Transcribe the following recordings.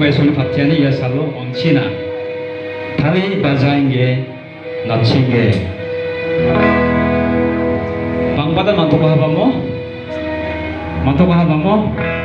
서구에서는 박제하는 여사로 엉치나. 다음에 바자인게 나친게. 방바다 만토고 하바모 뭐? 만토고 하바모 뭐?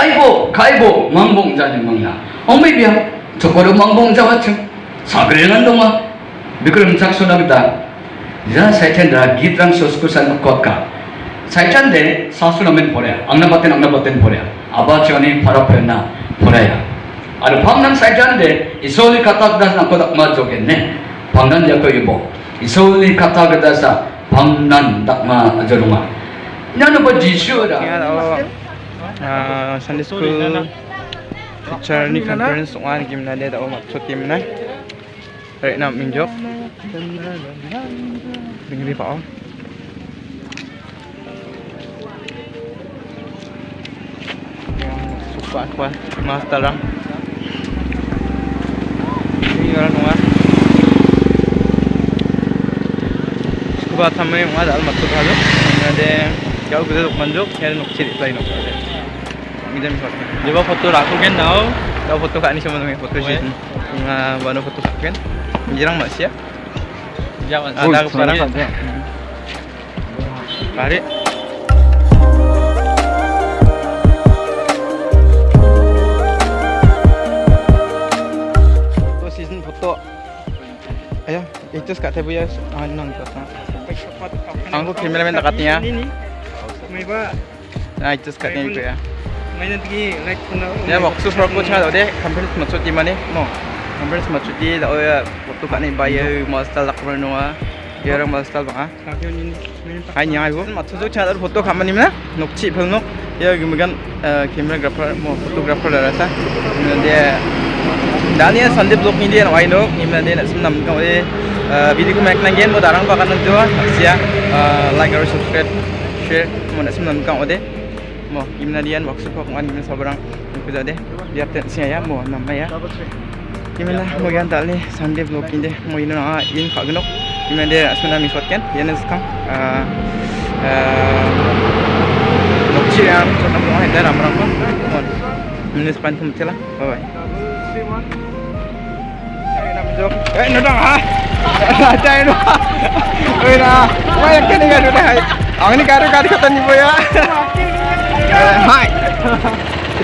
가위보 가위보 망봉자는 망야. 엄매비야. 저거로 망봉자와 층 사그레는 동아 미끄럼 작소나기다. 이자 사이찬다. 기드랑 소스쿠산 꽉까 사이찬데 사수라면 보래야 악나바텐 악나바텐 보래야 아바치원이 바로 표현나? 보래야. 아니 방난 사이찬데 이소리 카타그다스나 코닥마 조겠네. 방난 약거 유보. 이소리 카타그다사 방난 닥마 저롱아. 나는 뭐 지시어라. Ah, Sunday school teacher ni conference wan kim na deda o maksud tim na Right na minjok Dengerin pa oh Yang suka aku mas tarang Ini orang nua Suka thamai mga dal maksud halo Ada jauh dok manjok Kaya nuk ciri lain nuk ada Ngidam shot Coba foto aku kan now Kau foto kak ni sama dengan foto shoot Nga bano foto kak kan. Jirang mak siap Jangan Ada aku parang Tarik. Foto season foto. Ayo, itu sekat saya punya anang kata. Aku kameraman dekatnya. Nah, itu sekatnya juga ya. Main pergi like kena Ya maksud aku cakap dia hampir semua cuti mana? Mo. Hampir semua cuti dah ya waktu kat ni bayar masal tak perlu ah. Dia orang masal bang ah. Hanya aku maksud tu cakap foto kamu ni mana? Nok cip pun nok. Ya kemudian kamera grafer mo fotografer dah rasa. Dia Daniel Sandeep blog ni dia wai nok. Ini dia nak senam kau dia. Video ku mek nangen mo darang pakan tu. Sia like or subscribe share mo nak senam kau dia. Mo gimana dia maksud kau kan gimana sabarang ko jadi biar tensi ya mo nama ya gimana mo gan tali Sunday blog ini mo ini na in kagnok gimana dia asmana miswat kan dia nak sekarang Nokci yang kita nak buat ada ramai ramai pun. Minus pantum cila. Bye bye. Eh, nudang ha? Cai nu. Eh na, kini kan udah. Ang ini karo karo kata ni boya. はい。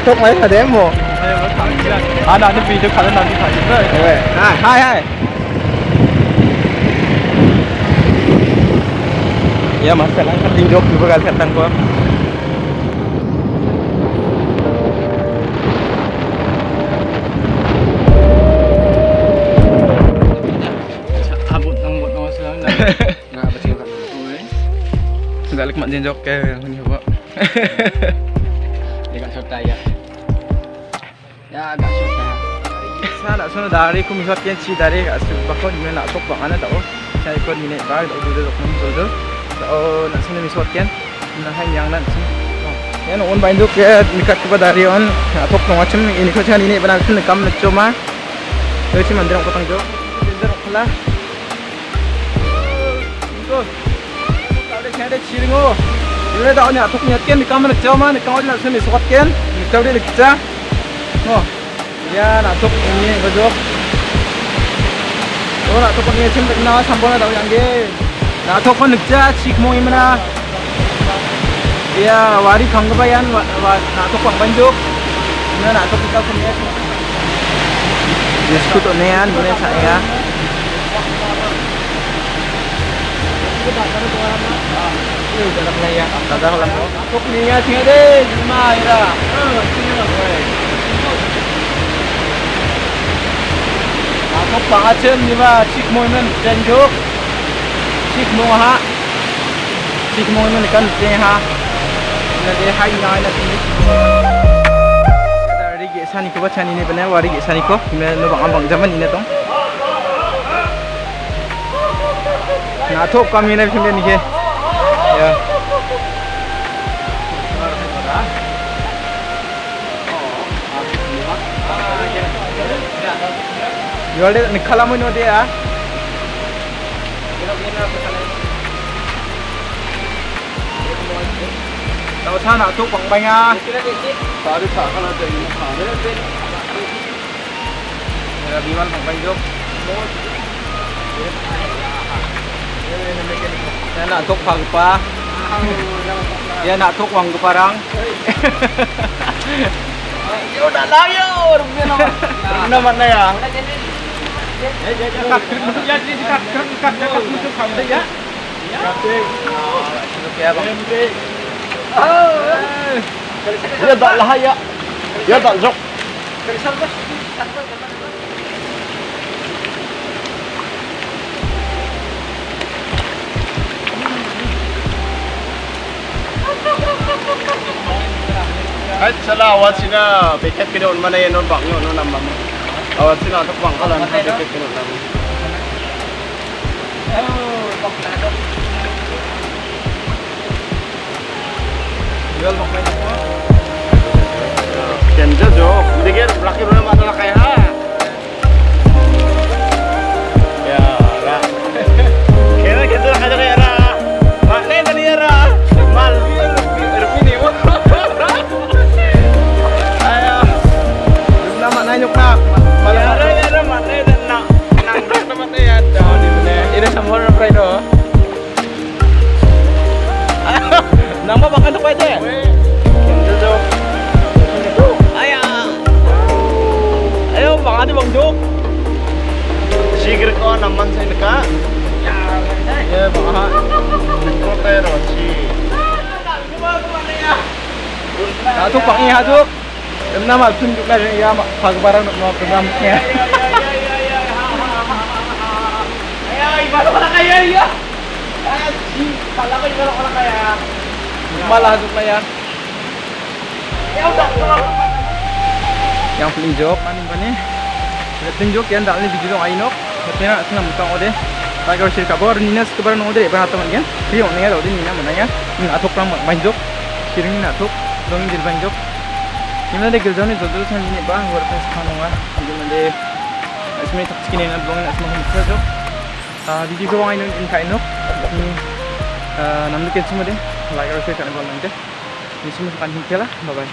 ともやでも。あ、なんでビール買うのに買います。はいはいはい。Ya masalah kan indok juga kali katang gua. Abot ng bot ng sila na. Nga ba siya kan? Uy. Dalik man din jok kay Dekat Sota ya. Ya agak Sota. Saya nak sana dari ku misal kian si dari kat sebab ni nak sok bang ana tahu. Saya ikut ni bar tak boleh dok mun jodo. Oh nak sana misal kian. Nah hang yang nak sini. Ya no on bain dok ya dekat ku dari on sok no macam ini ko chan ini benar kena kam nak cuma. Terus mandir aku tangjo. Mandir aku lah. Go. Kau dah kena dah ciring oh. Ni atok nyat kian ni kam nak cuma nak sana misat kian. Ni kau dia nak kita. Oh. Ya, nak ini bajok. Oh, nak tuk ini cim na sampon na daw yang ge. Nak tuk kon nagja chik mo imana. Ya, wari kang ba yan wa nak tuk pang banjok. Na nak tuk ikaw kun yes. Yes ko to na yan, muna sa iya. Tadar lang po. Tuk niya tinga de, lima ira. Ako pangachen ni ba chik mo men janjuk. Chik mo ha. Chik mo men kan te ha. Na de hai na na ti. Ada ri ge sani ko bachani ni bana wari ge sani ko. Me no bang bang zaman 나톱 까미네 편데 이게 야. ఇవాళ నిఖలమని ఉదయా tàu xa nào thuốc bằng bánh à tàu đi thả con là tỉnh thả đấy là bằng bánh giúp Ya nak tuk pang pa. Ya nak tuk wang parang. Yo dah lah yo. Rupiah nama. Mana ya? Ya tak lah ya. Ya tak jok. Ay, sala awat sina piket kini on mana yenon bang yo no nama mo. Awat sina atok bang kalan piket kini on nama. Jual mak banyak. Kenjo jo, dikir laki mana masalah kaya Nah tu pang iya tu. Nama tunjuk lah ya mak pag barang nak mau programnya. Ay, ay, baru ka na kaya ya. Kaya si kala ko yung orang kaya. Malah ya. Ya kalau Yang pelinjok mana ni? Pelinjok yang dalam video dong ainok. Nak senang mutang ode. Kabor ninas kabar nong ode ibarat teman kan. Dia orang ni ada ode nina mana ya? Ni atok ram banjok. Shiring ni atok. 종인들 반족 이만데 결전이 저도 산진이 봐 워터파스 파노가 이만데 아침에 탁치기네 나 블로그는 아침에 홈트죠 아 비디 그 와인은 인카이노 아 남들 괜찮은데 라이크 어떻게 가는 건데 이 친구 간힘 캐라 바이바이